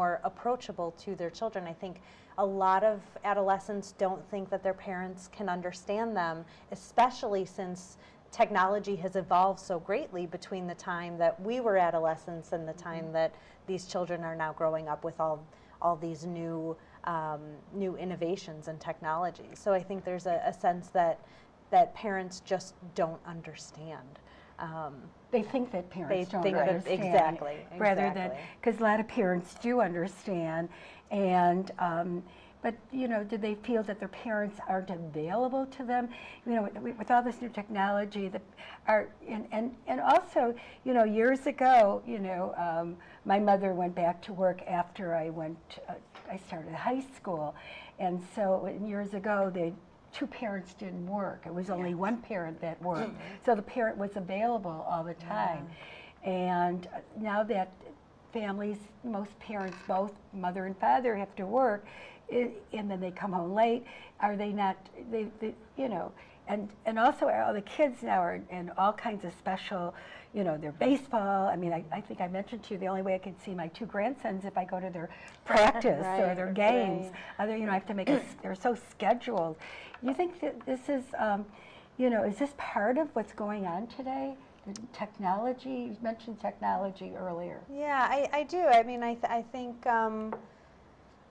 more approachable to their children. I think a lot of adolescents don't think that their parents can understand them, especially since technology has evolved so greatly between the time that we were adolescents and the time Mm-hmm. that these children are now growing up with all all these new um, new innovations and technologies. So I think there's a, a sense that that parents just don't understand. Um, They think that parents They don't think that- understand. exactly, Rather than, exactly. because a lot of parents do understand, and, um, but, you know, do they feel that their parents aren't available to them? You know, with, with all this new technology, that are, and, and, and also, you know, years ago, you know, um, my mother went back to work after I went, uh, I started high school, and so years ago, they, two parents didn't work. It was only one parent that worked. So the parent was available all the time. And uh, now that families, most parents, both mother and father have to work, and then they come home late, are they not, they, they, you know, and, and also all the kids now are in all kinds of special, you know, their baseball. I mean, I, I think I mentioned to you, the only way I can see my two grandsons if I go to their practice or their games. right. Other, you know, I have to make, a they're so scheduled. You think that this is, um, you know, is this part of what's going on today? The technology, you mentioned technology earlier. Yeah, I, I do. I mean, I, th- I think um,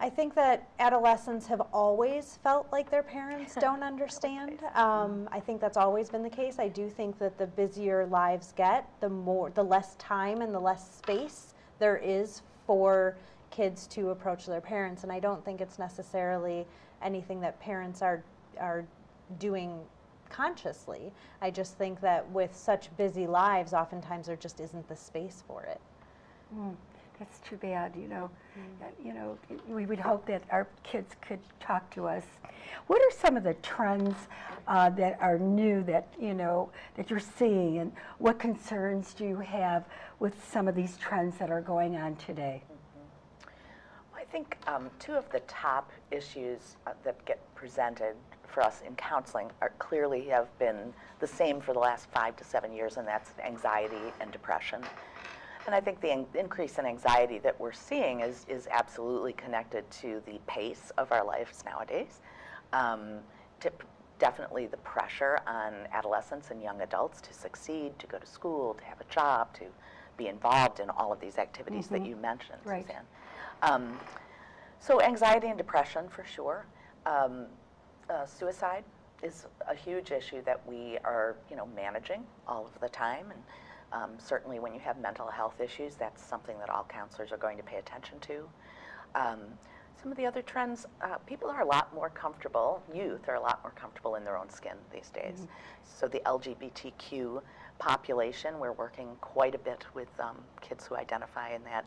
I think that adolescents have always felt like their parents don't understand. Um, I think that's always been the case. I do think that the busier lives get, the more, the less time and the less space there is for kids to approach their parents. And I don't think it's necessarily anything that parents are are doing consciously. I just think that with such busy lives, oftentimes there just isn't the space for it. Mm, That's too bad, you know. Uh, You know, we would hope that our kids could talk to us. What are some of the trends uh, that are new that, you know, that you're seeing? And what concerns do you have with some of these trends that are going on today? Well, I think um, two of the top issues uh, that get presented for us in counseling are clearly have been the same for the last five to seven years, and that's anxiety and depression. And I think the in- increase in anxiety that we're seeing is, is absolutely connected to the pace of our lives nowadays. Um, to definitely the pressure on adolescents and young adults to succeed, to go to school, to have a job, to be involved in all of these activities that you mentioned, Right. Suzanne. Um, so anxiety and depression for sure. Um, uh, suicide is a huge issue that we are, you know, managing all of the time, and um, certainly when you have mental health issues, that's something that all counselors are going to pay attention to. Um, some of the other trends, uh, people are a lot more comfortable, youth are a lot more comfortable in their own skin these days. So the LGBTQ population, we're working quite a bit with um, kids who identify in that,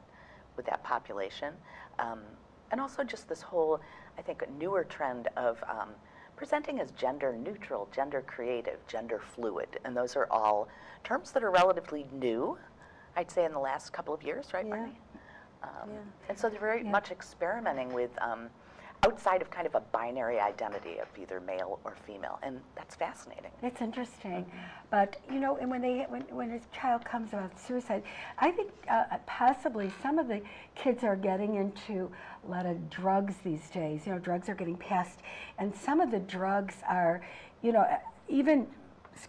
with that population. Um, and also just this whole, I think, newer trend of um, presenting as gender neutral, gender creative, gender fluid. And those are all terms that are relatively new, I'd say, in the last couple of years, right, Yeah. Barney? Um, Yeah. And so they're very Yeah. much experimenting with um, outside of kind of a binary identity of either male or female, and that's fascinating. It's interesting, but you know, and when they when, when a child comes about suicide, I think uh, possibly some of the kids are getting into a lot of drugs these days. You know, drugs are getting passed, and some of the drugs are, you know, even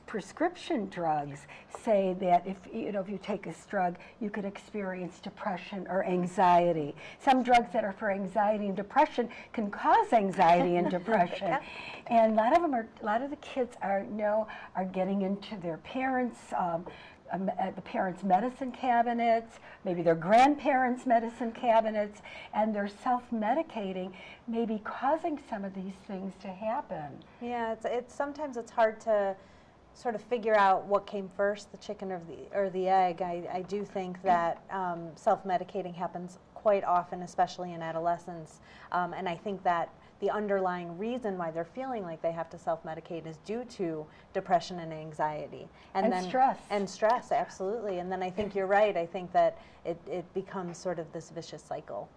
prescription drugs say that if you know if you take this drug you could experience depression or anxiety. Some drugs that are for anxiety and depression can cause anxiety and depression. And a lot of them are a lot of the kids are know are getting into their parents um, uh, the parents' medicine cabinets, maybe their grandparents' medicine cabinets, and they're self-medicating, maybe causing some of these things to happen. Yeah, it's, it's sometimes it's hard to sort of figure out what came first, the chicken or the or the egg. I, I do think that um, self-medicating happens quite often, especially in adolescence, um, and I think that the underlying reason why they're feeling like they have to self-medicate is due to depression and anxiety, And then stress. and stress, absolutely. And then I think you're right. I think that it, it becomes sort of this vicious cycle.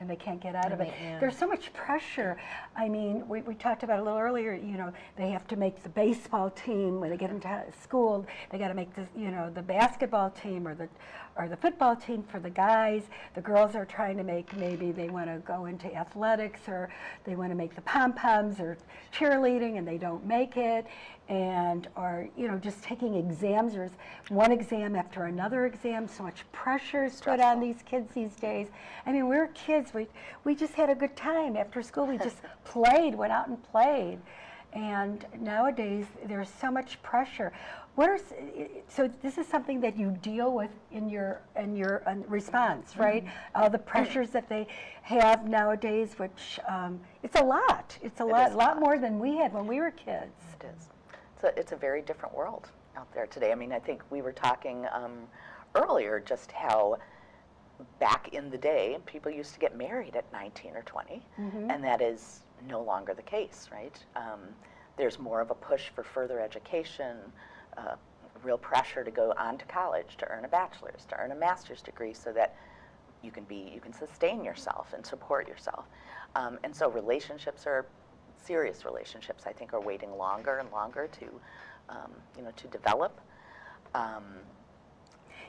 And they can't get out of it. Yeah. There's so much pressure. I mean, we, we talked about a little earlier, you know, they have to make the baseball team when they get into school. They got to make the, you know, the basketball team or the, or the football team for the guys. The girls are trying to make, maybe they want to go into athletics or they want to make the pom-poms or cheerleading and they don't make it. And, or, you know, just taking exams. There's one exam after another exam, so much pressure is put on these kids these days. I mean, we were kids. We we just had a good time after school. We just played, went out and played. And nowadays, there's so much pressure. What are so? This is something that you deal with in your in your response, right? All the pressures that they have nowadays, which um, it's a lot. It's a It lot, a lot more than we had when we were kids. It is. It's a, it's a very different world out there today. I mean, I think we were talking um, earlier just how back in the day, people used to get married at 19 or 20, and that is no longer the case, right? Um, there's more of a push for further education, uh, real pressure to go on to college to earn a bachelor's, to earn a master's degree, so that you can be you can sustain yourself and support yourself. Um, and so relationships are serious relationships. I think are waiting longer and longer to um, you know to develop.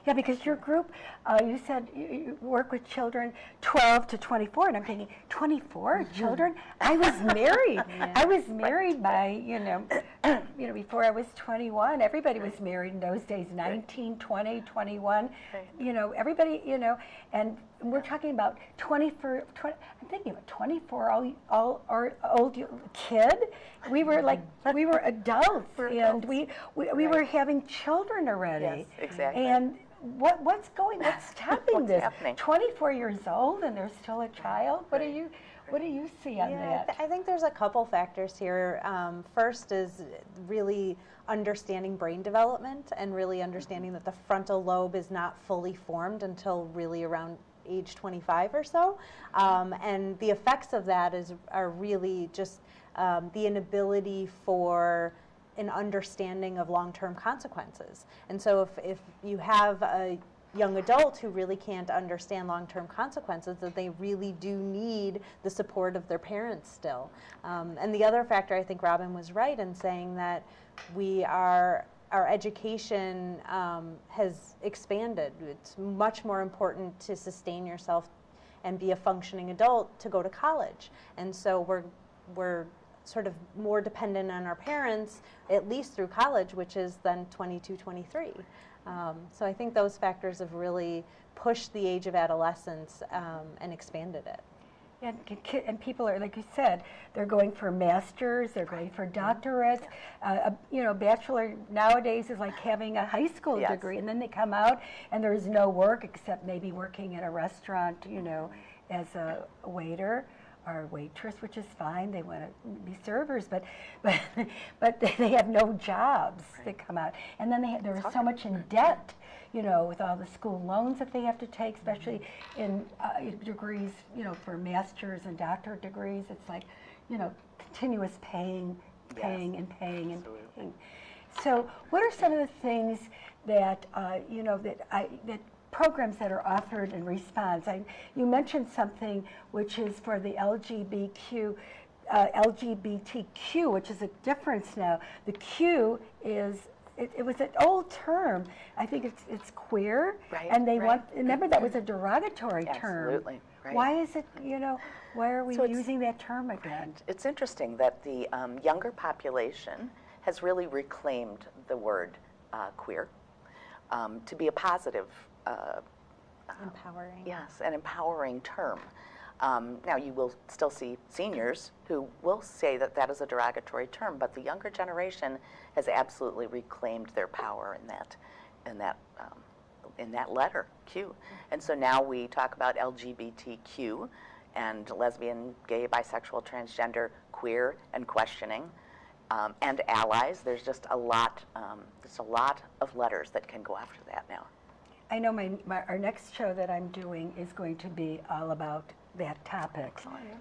Yeah, because your group, uh, you said you, you work with children 12 to 24, and I'm thinking, 24 children? I was married. I was married by, you know, you know, before I was 21. Everybody was married in those days, 19, 20, 21. Right. You know, everybody, you know, and we're talking about 24, 20, I'm thinking about 24 all, all our old kid. We were like, we were adults, We're and adults. we, we, we were having children already. Yes, exactly. And what, what's going, what's stopping What's this? happening? 24 years old and they're still a child? What do you, what do you see on Yeah, I, th- I think there's a couple factors here. Um, first is really understanding brain development and really understanding that the frontal lobe is not fully formed until really around age 25 or so. Um, and the effects of that is are really just um, the inability for an understanding of long-term consequences. And so if, if you have a young adult who really can't understand long-term consequences, that they really do need the support of their parents still. Um, and the other factor, I think Robin was right in saying that we are our education um, has expanded. It's much more important to sustain yourself and be a functioning adult to go to college. And so we're we're sort of more dependent on our parents at least through college, which is then 22, 23. Um, so I think those factors have really pushed the age of adolescence um, and expanded it. And, and people are, like you said, they're going for masters, they're going for doctorates. Uh, a, you know, bachelor nowadays is like having a high school Yes. degree, and then they come out and there's no work except maybe working at a restaurant, you know, as a waiter or waitress, which is fine. They want to be servers, but but but they have no jobs that come out, and then they have, they're so much in debt you know, with all the school loans that they have to take, especially in uh, degrees, you know, for masters and doctorate degrees. It's like, you know, continuous paying, Yes. paying and paying and Absolutely. paying. So, what are some of the things that uh, you know that I that programs that are offered in response? I, you mentioned something which is for the LGBTQ. Uh, LGBTQ, which is a difference now. The Q is it, it was an old term. I think it's it's queer, Right, and they right. want. Remember that was a derogatory term. Absolutely, right. Why is it? You know, why are we So using that term again? It's interesting that the um, younger population has really reclaimed the word uh, queer um, to be a positive, uh, Empowering. yes, an empowering term. Um, now, you will still see seniors who will say that that is a derogatory term, but the younger generation has absolutely reclaimed their power in that, in that, um, in that letter Q. And so now we talk about LGBTQ and lesbian, gay, bisexual, transgender, queer, and questioning, um, and allies. There's just a lot. Um, there's a lot of letters that can go after that now. I know my, my our next show that I'm doing is going to be all about that topic.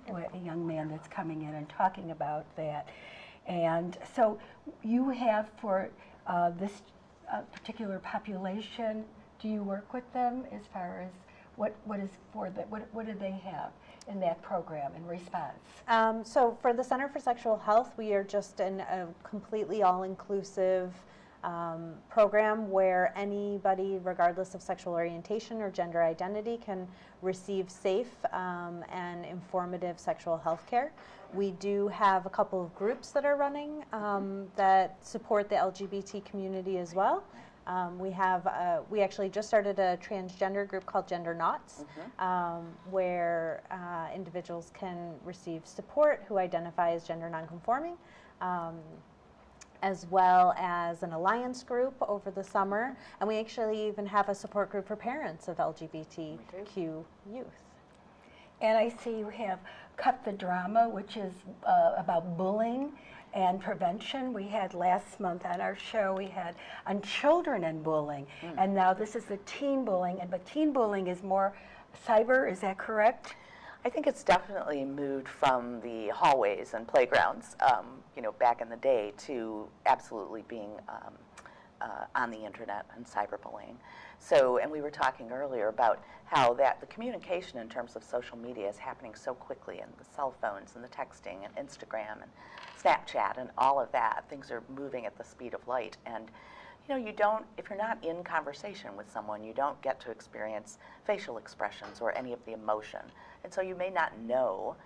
With a young man that's coming in and talking about that, and so you have for uh, this uh, particular population. Do you work with them as far as what, what is for the, what, what did they have in that program in response? Um, so for the Center for Sexual Health, we are just in a completely all-inclusive um, program where anybody, regardless of sexual orientation or gender identity, can receive safe um, and informative sexual health care. We do have a couple of groups that are running um, that support the LGBT community as well. Um, we have, uh, we actually just started a transgender group called Gender Knots, um, where uh, individuals can receive support who identify as gender nonconforming, um, as well as an alliance group over the summer. And we actually even have a support group for parents of LGBTQ youth. And I see you have Cut the Drama, which is uh, about bullying and prevention. We had last month on our show, we had on children and bullying. And now this is the teen bullying, and but teen bullying is more cyber, is that correct? I think it's definitely moved from the hallways and playgrounds, um, you know, back in the day to absolutely being um, uh, on the internet and cyberbullying. So, and we were talking earlier about how that the communication in terms of social media is happening so quickly, and the cell phones and the texting and Instagram and Snapchat and all of that. Things are moving at the speed of light, and you know, you don't, if you're not in conversation with someone, you don't get to experience facial expressions or any of the emotion. And so you may not know,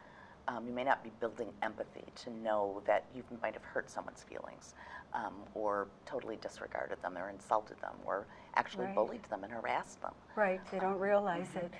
um, you may not be building empathy to know that you might have hurt someone's feelings um, or totally disregarded them or insulted them or actually Right. bullied them and harassed them. Right, they don't realize it.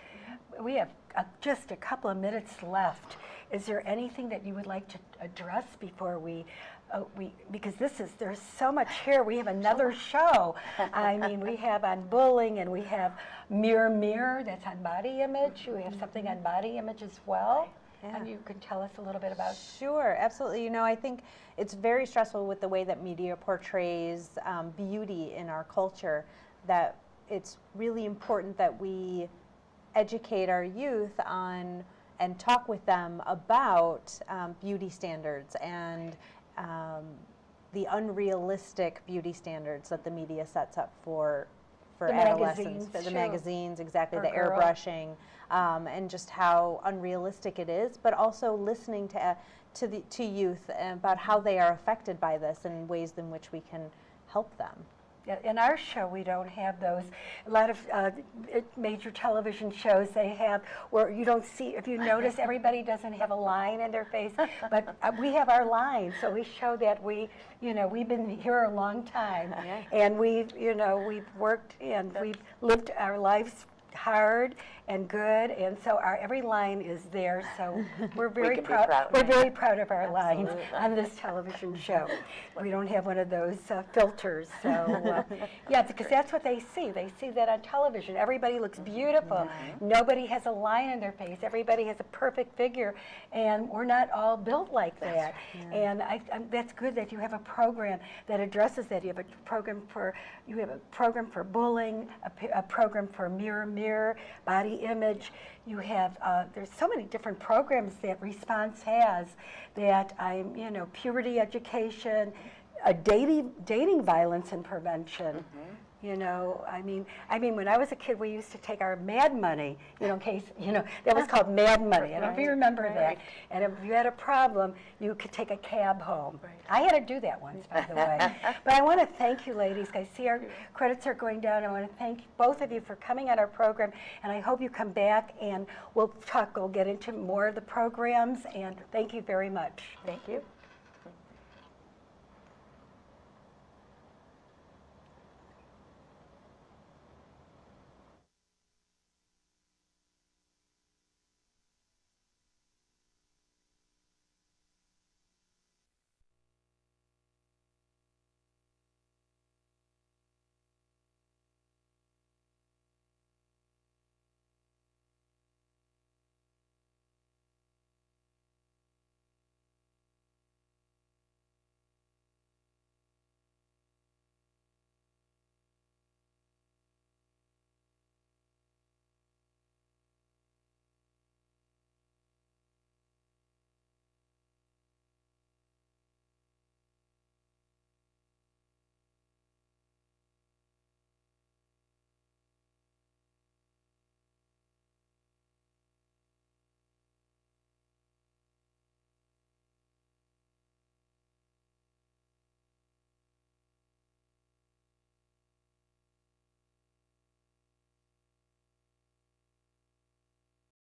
We have uh, just a couple of minutes left. Is there anything that you would like to address before we, uh, we, because this is, there's so much here. We have another show. I mean, we have on bullying and we have Mirror Mirror, that's on body image. We have something on body image as well. And you can tell us a little bit about Sure, absolutely. You know, I think it's very stressful with the way that media portrays um, beauty in our culture that it's really important that we educate our youth on and talk with them about um, beauty standards and um, the unrealistic beauty standards that the media sets up for for The adolescents, magazines, for the magazines, exactly, the girls. airbrushing, um, and just how unrealistic it is, but also listening to uh, to the to youth about how they are affected by this and ways in which we can help them. In our show, we don't have those. A lot of uh, major television shows, they have, where you don't see, if you notice, everybody doesn't have a line in their face, but uh, we have our line, so we show that we, you know, we've been here a long time. Yeah. And we've, you know, we've worked and we've lived our lives hard and good, and so our, every line is there, so we're very be proud. proud. We're very proud of our lines on this television show. We don't have one of those uh, filters, so, uh, yeah, because that's what they see. They see that on television. Everybody looks beautiful. Nobody has a line in their face. Everybody has a perfect figure, and we're not all built like that. And I, that's good that you have a program that addresses that. You have a program for, you have a program for bullying, a, a program for mirror, mirror, body image. You have, uh, there's so many different programs that Response has that I'm, you know, puberty education, uh, dating, dating violence and prevention. You know, I mean, I mean, when I was a kid, we used to take our mad money, you know, in case, you know, that was called mad money. I don't know if you remember right. that. And if you had a problem, you could take a cab home. I had to do that once, by the way. But I want to thank you, ladies. I see our credits are going down. I want to thank both of you for coming on our program, and I hope you come back and we'll talk, we'll get into more of the programs, and thank you very much. Thank you.